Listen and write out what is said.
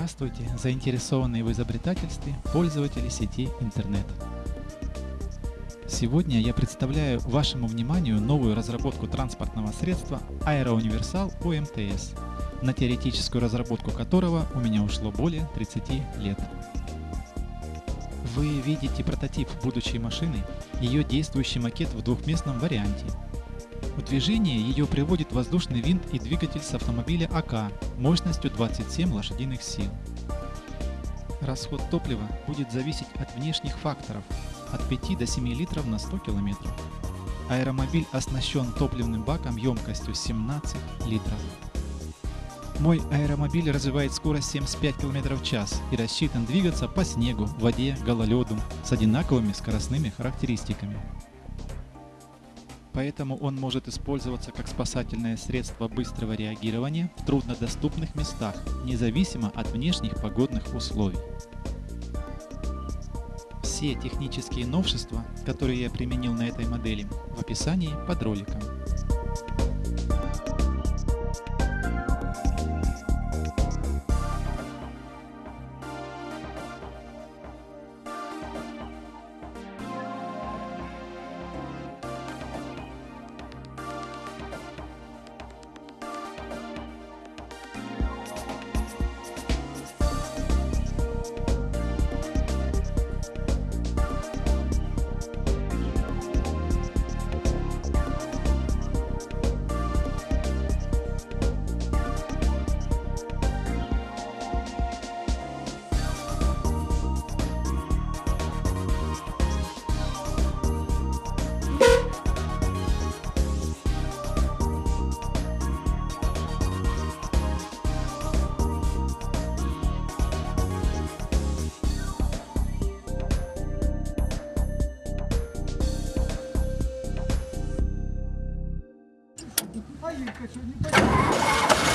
Здравствуйте, заинтересованные в изобретательстве пользователи сети интернет. Сегодня я представляю вашему вниманию новую разработку транспортного средства Аэроуниверсал УМТС, на теоретическую разработку которого у меня ушло более 30 лет. Вы видите прототип будущей машины, ее действующий макет в двухместном варианте – в движение ее приводит воздушный винт и двигатель с автомобиля АК мощностью 27 лошадиных сил. Расход топлива будет зависеть от внешних факторов от 5 до 7 литров на 100 км. Аэромобиль оснащен топливным баком емкостью 17 литров. Мой аэромобиль развивает скорость 75 км в час и рассчитан двигаться по снегу, воде, гололеду с одинаковыми скоростными характеристиками поэтому он может использоваться как спасательное средство быстрого реагирования в труднодоступных местах, независимо от внешних погодных условий. Все технические новшества, которые я применил на этой модели, в описании под роликом. А Юлька что, не понимает?